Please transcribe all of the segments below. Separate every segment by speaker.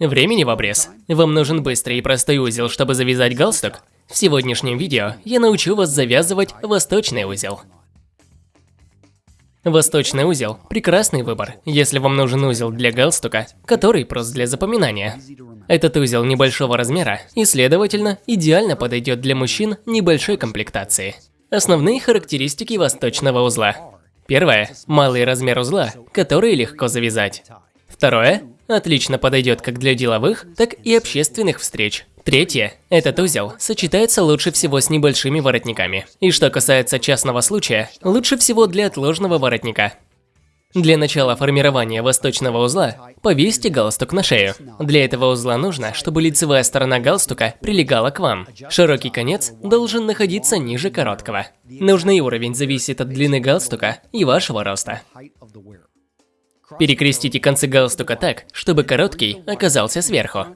Speaker 1: Времени в обрез. Вам нужен быстрый и простой узел, чтобы завязать галстук? В сегодняшнем видео я научу вас завязывать восточный узел. Восточный узел – прекрасный выбор, если вам нужен узел для галстука, который прост для запоминания. Этот узел небольшого размера и, следовательно, идеально подойдет для мужчин небольшой комплектации. Основные характеристики восточного узла. Первое – малый размер узла, который легко завязать. Второе Отлично подойдет как для деловых, так и общественных встреч. Третье. Этот узел сочетается лучше всего с небольшими воротниками. И что касается частного случая, лучше всего для отложного воротника. Для начала формирования восточного узла повесьте галстук на шею. Для этого узла нужно, чтобы лицевая сторона галстука прилегала к вам. Широкий конец должен находиться ниже короткого. Нужный уровень зависит от длины галстука и вашего роста. Перекрестите концы галстука так, чтобы короткий оказался сверху.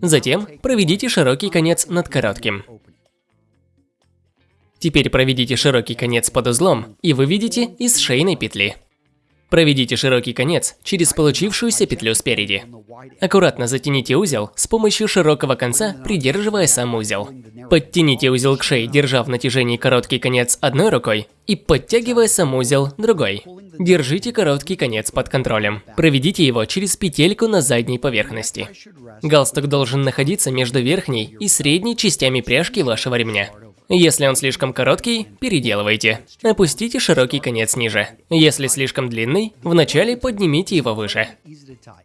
Speaker 1: Затем проведите широкий конец над коротким. Теперь проведите широкий конец под узлом и выведите из шейной петли. Проведите широкий конец через получившуюся петлю спереди. Аккуратно затяните узел с помощью широкого конца, придерживая сам узел. Подтяните узел к шее, держа в натяжении короткий конец одной рукой и подтягивая сам узел другой. Держите короткий конец под контролем. Проведите его через петельку на задней поверхности. Галстук должен находиться между верхней и средней частями пряжки вашего ремня. Если он слишком короткий, переделывайте. Опустите широкий конец ниже. Если слишком длинный, вначале поднимите его выше.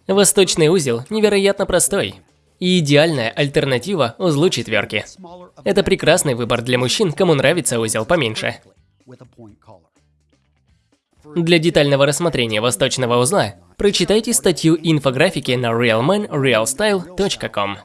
Speaker 1: Восточный узел невероятно простой. И идеальная альтернатива узлу четверки. Это прекрасный выбор для мужчин, кому нравится узел поменьше. Для детального рассмотрения восточного узла прочитайте статью инфографики на realmanrealstyle.com.